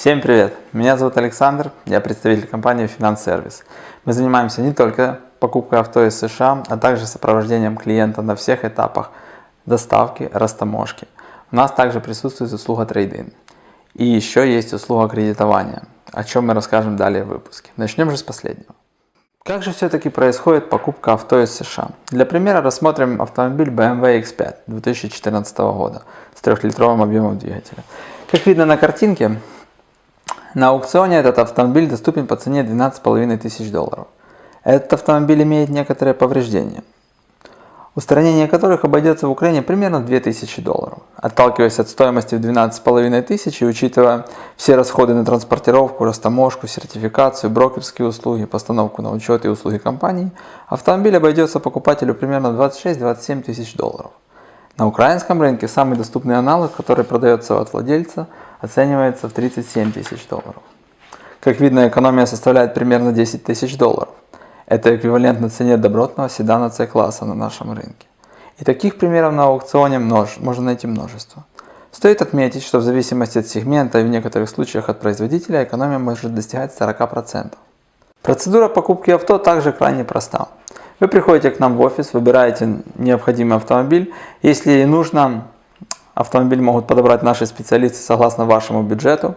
Всем привет! Меня зовут Александр, я представитель компании Service. Мы занимаемся не только покупкой авто из США, а также сопровождением клиента на всех этапах доставки, растаможки. У нас также присутствует услуга трейдинг. И еще есть услуга кредитования, о чем мы расскажем далее в выпуске. Начнем же с последнего. Как же все-таки происходит покупка авто из США? Для примера рассмотрим автомобиль BMW X5 2014 года с трехлитровым объемом двигателя. Как видно на картинке, на аукционе этот автомобиль доступен по цене 12,5 тысяч долларов. Этот автомобиль имеет некоторые повреждения, устранение которых обойдется в Украине примерно 2000 долларов. Отталкиваясь от стоимости в 12,5 тысяч и учитывая все расходы на транспортировку, растаможку, сертификацию, брокерские услуги, постановку на учет и услуги компании, автомобиль обойдется покупателю примерно 26-27 тысяч долларов. На украинском рынке самый доступный аналог, который продается от владельца, оценивается в 37 тысяч долларов. Как видно, экономия составляет примерно 10 тысяч долларов. Это эквивалентно цене добротного седана C-класса на нашем рынке. И таких примеров на аукционе множ... можно найти множество. Стоит отметить, что в зависимости от сегмента и в некоторых случаях от производителя экономия может достигать 40%. Процедура покупки авто также крайне проста. Вы приходите к нам в офис, выбираете необходимый автомобиль. Если нужно, автомобиль могут подобрать наши специалисты согласно вашему бюджету.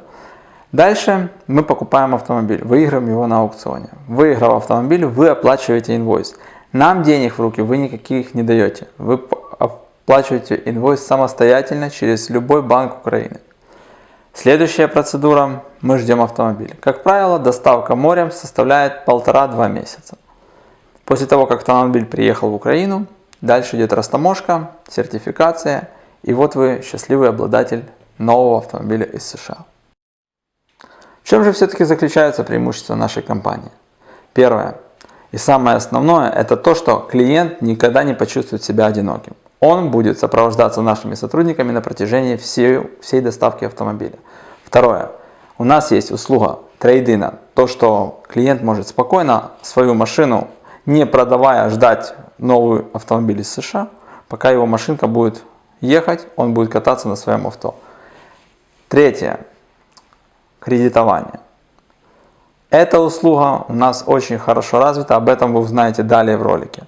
Дальше мы покупаем автомобиль, выиграем его на аукционе. Выиграв автомобиль, вы оплачиваете инвойс. Нам денег в руки вы никаких не даете. Вы оплачиваете инвойс самостоятельно через любой банк Украины. Следующая процедура, мы ждем автомобиль. Как правило, доставка морем составляет полтора-два месяца. После того, как автомобиль приехал в Украину, дальше идет растаможка, сертификация, и вот вы счастливый обладатель нового автомобиля из США. В чем же все-таки заключается преимущество нашей компании? Первое и самое основное, это то, что клиент никогда не почувствует себя одиноким. Он будет сопровождаться нашими сотрудниками на протяжении всей, всей доставки автомобиля. Второе. У нас есть услуга трейдина. То, что клиент может спокойно свою машину не продавая, ждать новый автомобиль из США, пока его машинка будет ехать, он будет кататься на своем авто. Третье. Кредитование. Эта услуга у нас очень хорошо развита, об этом вы узнаете далее в ролике.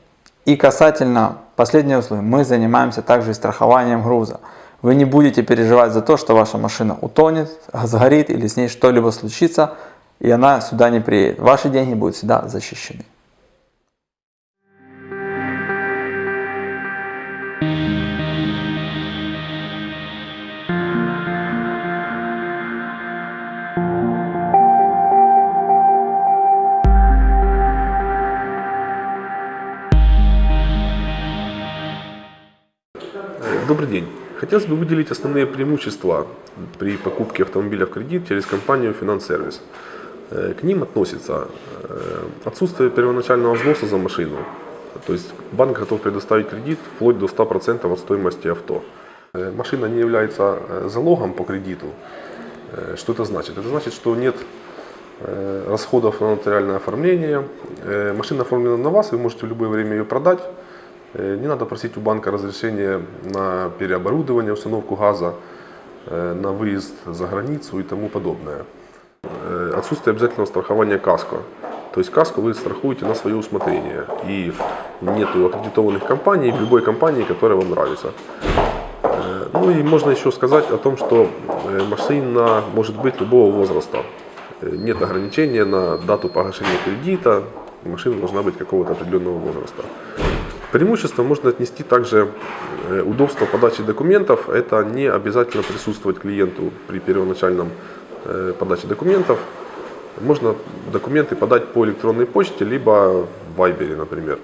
И касательно последней услуги, мы занимаемся также и страхованием груза. Вы не будете переживать за то, что ваша машина утонет, сгорит или с ней что-либо случится, и она сюда не приедет. Ваши деньги будут всегда защищены. Добрый день. Хотелось бы выделить основные преимущества при покупке автомобиля в кредит через компанию Финанс-сервис. Э, к ним относится э, отсутствие первоначального взноса за машину. То есть банк готов предоставить кредит вплоть до 100% от стоимости авто. Э, машина не является залогом по кредиту. Что это значит? Это значит, что нет расходов на нотариальное оформление. Машина оформлена на вас, вы можете в любое время ее продать не надо просить у банка разрешения на переоборудование, установку газа, э, на выезд за границу и тому подобное. Э, отсутствие обязательного страхования КАСКО. То есть КАСКО вы страхуете на свое усмотрение. И нет аккредитованных компаний, любой компании, которая вам нравится. Ну и можно еще сказать о том, что машина может быть любого возраста. Нет ограничения на дату погашения кредита, машина должна быть какого-то определенного возраста. Преимущество можно отнести также э, удобство подачи документов. Это не обязательно присутствовать клиенту при первоначальном э, подаче документов. Можно документы подать по электронной почте, либо в Viber, например.